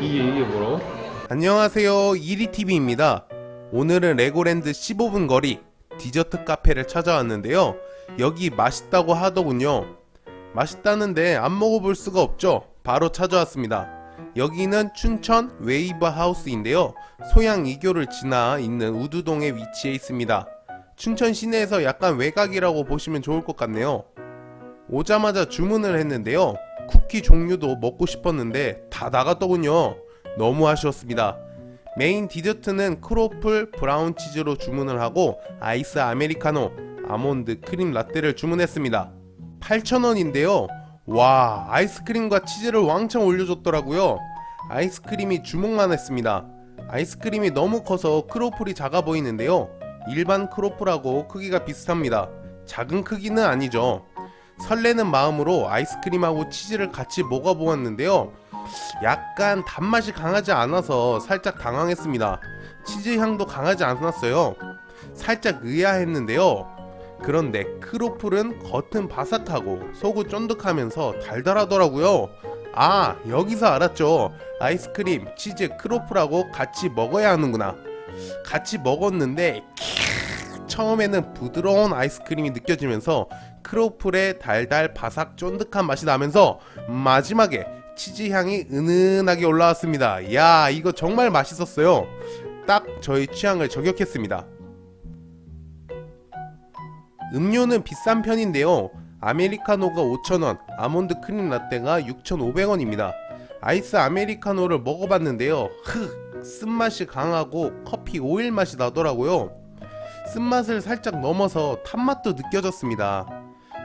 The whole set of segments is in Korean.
이게 이게 뭐라고? 안녕하세요. 이리TV입니다. 오늘은 레고랜드 15분 거리 디저트 카페를 찾아왔는데요. 여기 맛있다고 하더군요. 맛있다는데 안 먹어볼 수가 없죠. 바로 찾아왔습니다. 여기는 춘천 웨이브 하우스인데요. 소양 이교를 지나 있는 우두동에 위치해 있습니다. 춘천 시내에서 약간 외곽이라고 보시면 좋을 것 같네요. 오자마자 주문을 했는데요. 쿠키 종류도 먹고 싶었는데 다 나갔더군요 너무 아쉬웠습니다. 메인 디저트는 크로플 브라운 치즈로 주문을 하고 아이스 아메리카노, 아몬드 크림 라떼를 주문했습니다. 8,000원인데요. 와, 아이스크림과 치즈를 왕창 올려줬더라고요. 아이스크림이 주먹만 했습니다. 아이스크림이 너무 커서 크로플이 작아 보이는데요. 일반 크로플하고 크기가 비슷합니다. 작은 크기는 아니죠. 설레는 마음으로 아이스크림하고 치즈를 같이 먹어보았는데요. 약간 단맛이 강하지 않아서 살짝 당황했습니다. 치즈 향도 강하지 않았어요. 살짝 의아했는데요. 그런데 크로플은 겉은 바삭하고 속은 쫀득하면서 달달하더라고요. 아 여기서 알았죠. 아이스크림, 치즈, 크로플하고 같이 먹어야 하는구나. 같이 먹었는데 처음에는 부드러운 아이스크림이 느껴지면서 크로플의 달달 바삭 쫀득한 맛이 나면서 마지막에 치즈 향이 은은하게 올라왔습니다. 야 이거 정말 맛있었어요. 딱 저희 취향을 저격했습니다. 음료는 비싼 편인데요. 아메리카노가 5,000원, 아몬드 크림 라떼가 6,500원입니다. 아이스 아메리카노를 먹어봤는데요. 흑! 쓴맛이 강하고 커피 오일 맛이 나더라고요. 쓴맛을 살짝 넘어서 탄맛도 느껴졌습니다.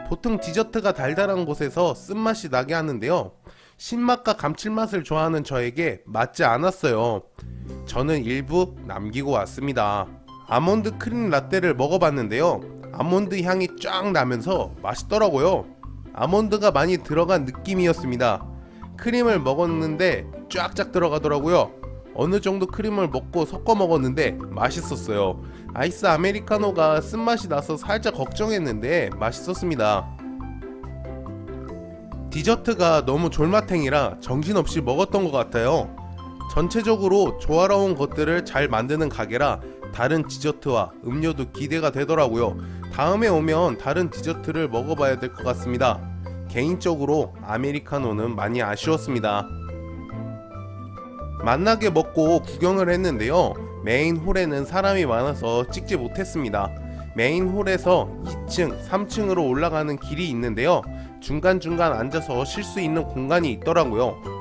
보통 디저트가 달달한 곳에서 쓴맛이 나게 하는데요. 신맛과 감칠맛을 좋아하는 저에게 맞지 않았어요. 저는 일부 남기고 왔습니다. 아몬드 크림 라떼를 먹어봤는데요. 아몬드 향이 쫙 나면서 맛있더라고요. 아몬드가 많이 들어간 느낌이었습니다. 크림을 먹었는데 쫙쫙 들어가더라고요. 어느 정도 크림을 먹고 섞어 먹었는데 맛있었어요. 아이스 아메리카노가 쓴맛이 나서 살짝 걱정했는데 맛있었습니다. 디저트가 너무 졸마탱이라 정신없이 먹었던 것 같아요. 전체적으로 조화로운 것들을 잘 만드는 가게라 다른 디저트와 음료도 기대가 되더라고요. 다음에 오면 다른 디저트를 먹어봐야 될 것 같습니다. 개인적으로 아메리카노는 많이 아쉬웠습니다. 맛나게 먹고 구경을 했는데요. 메인 홀에는 사람이 많아서 찍지 못했습니다. 메인 홀에서 2층, 3층으로 올라가는 길이 있는데요. 중간중간 앉아서 쉴 수 있는 공간이 있더라고요.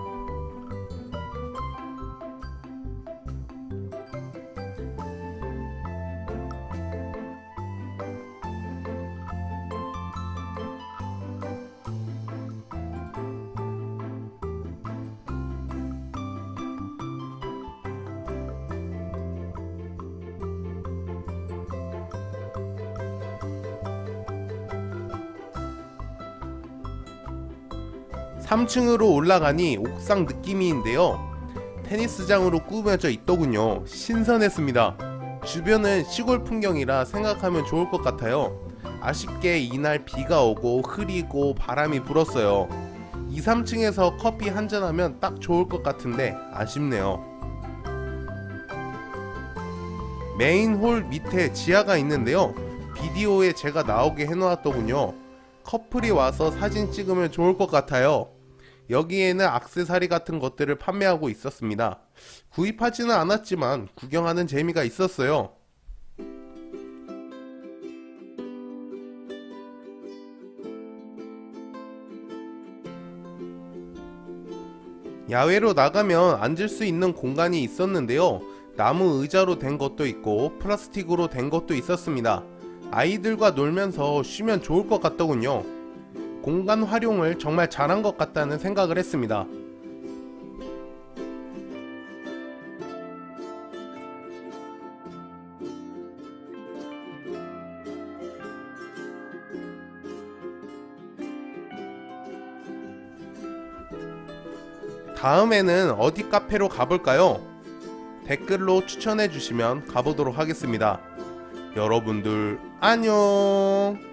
삼층으로 올라가니 옥상 느낌인데요. 테니스장으로 꾸며져 있더군요. 신선했습니다. 주변은 시골 풍경이라 생각하면 좋을 것 같아요. 아쉽게 이날 비가 오고 흐리고 바람이 불었어요. 2, 3층에서 커피 한잔하면 딱 좋을 것 같은데 아쉽네요. 메인 홀 밑에 지하가 있는데요. 비디오에 제가 나오게 해놓았더군요. 커플이 와서 사진 찍으면 좋을 것 같아요. 여기에는 악세사리 같은 것들을 판매하고 있었습니다. 구입하지는 않았지만 구경하는 재미가 있었어요. 야외로 나가면 앉을 수 있는 공간이 있었는데요. 나무 의자로 된 것도 있고 플라스틱으로 된 것도 있었습니다. 아이들과 놀면서 쉬면 좋을 것 같더군요. 공간 활용을 정말 잘한 것 같다는 생각을 했습니다. 다음에는 어디 카페로 가볼까요? 댓글로 추천해 주시면 가보도록 하겠습니다. 여러분들 안녕